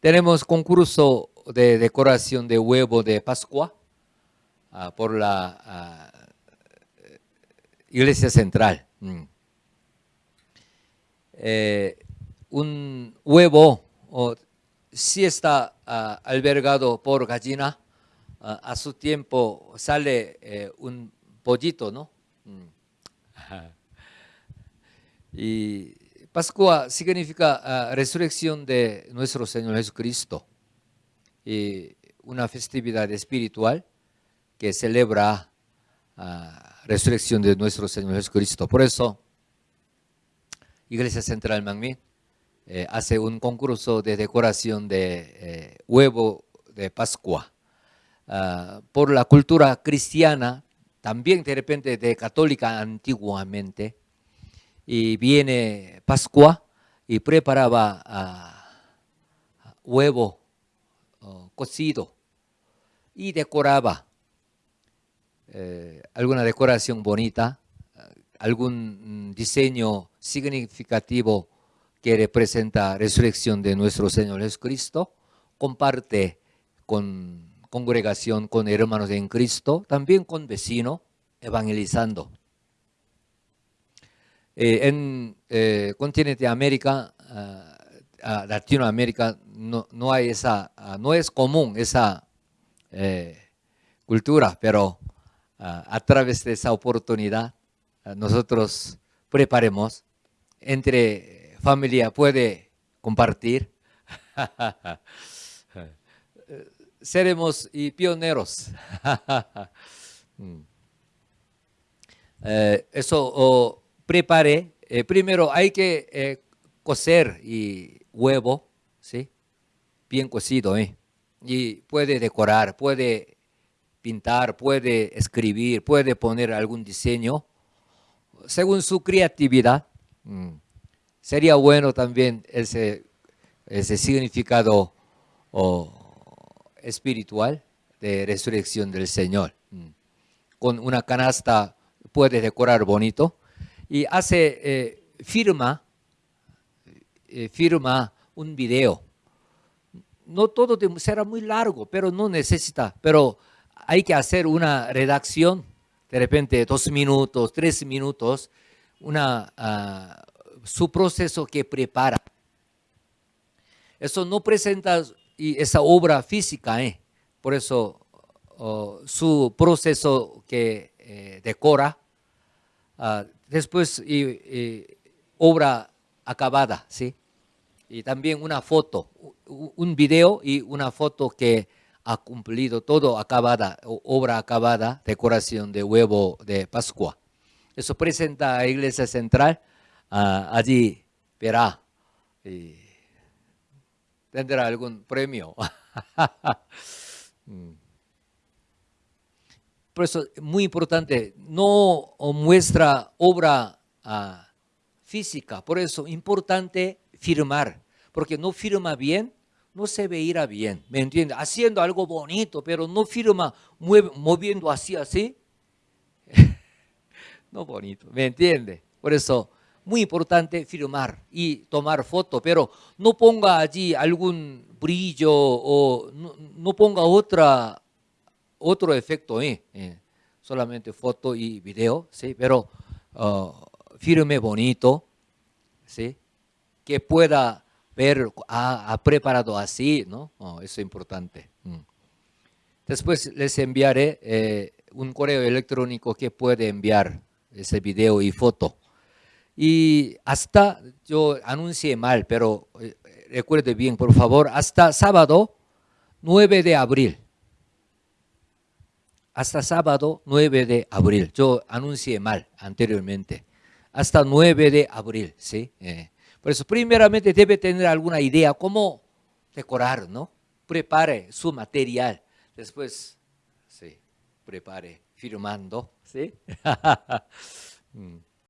tenemos concurso de decoración de huevo de Pascua ah, por la ah, Iglesia Central. Mm. Eh, un huevo si está ah, albergado por gallina, a su tiempo sale eh, un pollito, ¿no? Mm. Y Pascua significa resurrección de nuestro Señor Jesucristo y una festividad espiritual que celebra la resurrección de nuestro Señor Jesucristo. Por eso, Iglesia Central Mangmin eh, hace un concurso de decoración de eh, huevo de Pascua. Ah, por la cultura cristiana, también de repente de católica antiguamente, y viene Pascua y preparaba uh, huevo cocido y decoraba eh, alguna decoración bonita, algún diseño significativo que representa resurrección de nuestro Señor Jesucristo, comparte con congregación, con hermanos en Cristo, también con vecinos, evangelizando. Eh, en eh, continente América, uh, Latinoamérica, no, no, hay esa, uh, no es común esa eh, cultura, pero a través de esa oportunidad nosotros preparemos entre familia puede compartir. Seremos y pioneros. Mm. eso oh, prepare, eh, primero hay que eh, cocer huevo, ¿sí? Bien cocido, ¿eh? Y puede decorar, puede pintar, puede escribir, puede poner algún diseño, según su creatividad. Mm. Sería bueno también ese, ese significado espiritual de resurrección del Señor. Mm. Con una canasta puede decorar bonito, y hace, eh, firma, eh, firma un video. No todo será muy largo, pero no necesita, pero hay que hacer una redacción, de repente dos minutos, tres minutos, una, ah, su proceso que prepara. Eso no presenta esa obra física, ¿eh? por eso oh, su proceso que eh, decora, uh, después obra acabada, ¿sí? Y también una foto, un video y una foto que ha cumplido todo acabada, obra acabada, decoración de huevo de Pascua. Eso presenta a Iglesia Central, uh, allí verá, y tendrá algún premio. Mm. Por eso, muy importante, no muestra obra ah, física. Por eso, importante firmar. Porque no firma bien, no se veía bien. ¿Me entiende? Haciendo algo bonito, pero no firma moviendo así, así. no bonito. ¿Me entiende? Por eso, muy importante firmar y tomar foto, pero no ponga allí algún brillo o no ponga otra otro efecto, ¿eh? ¿eh? solamente foto y video, ¿sí? pero uh, firme bonito, ¿sí? que pueda ver, ha, preparado así, ¿no? Oh, eso es importante. Mm. Después les enviaré eh, un correo electrónico que puede enviar ese video y foto. Y hasta, yo anuncié mal, pero eh, recuerde bien, por favor, hasta sábado 9 de abril hasta sábado 9 de abril. Yo anuncié mal anteriormente. Hasta 9 de abril, ¿sí? Eh, por eso, primeramente debe tener alguna idea cómo decorar, ¿no? Prepare su material. Después, sí, prepare firmando, ¿sí? Mm.